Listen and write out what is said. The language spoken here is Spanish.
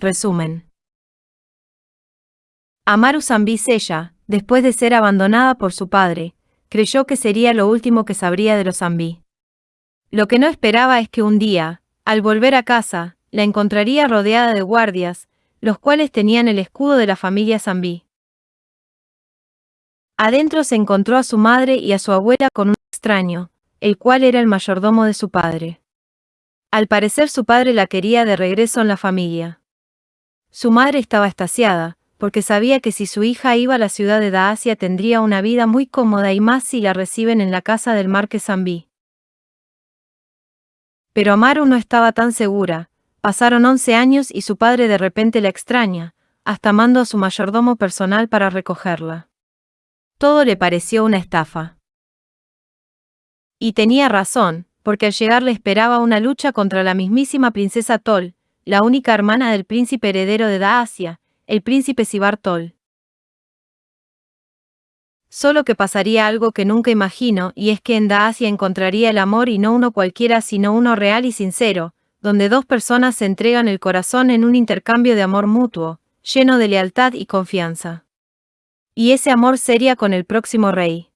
Resumen. Amaru Zambi Sella, después de ser abandonada por su padre, creyó que sería lo último que sabría de los Zambi. Lo que no esperaba es que un día, al volver a casa, la encontraría rodeada de guardias, los cuales tenían el escudo de la familia Zambi. Adentro se encontró a su madre y a su abuela con un extraño, el cual era el mayordomo de su padre. Al parecer su padre la quería de regreso en la familia. Su madre estaba estasiada, porque sabía que si su hija iba a la ciudad de Daasia tendría una vida muy cómoda y más si la reciben en la casa del marqués Zambí. Pero Amaru no estaba tan segura, pasaron 11 años y su padre de repente la extraña, hasta mando a su mayordomo personal para recogerla. Todo le pareció una estafa. Y tenía razón, porque al llegar le esperaba una lucha contra la mismísima princesa Tol, la única hermana del príncipe heredero de Daasia, el príncipe Sibartol. Solo que pasaría algo que nunca imagino, y es que en Daasia encontraría el amor y no uno cualquiera sino uno real y sincero, donde dos personas se entregan el corazón en un intercambio de amor mutuo, lleno de lealtad y confianza. Y ese amor sería con el próximo rey.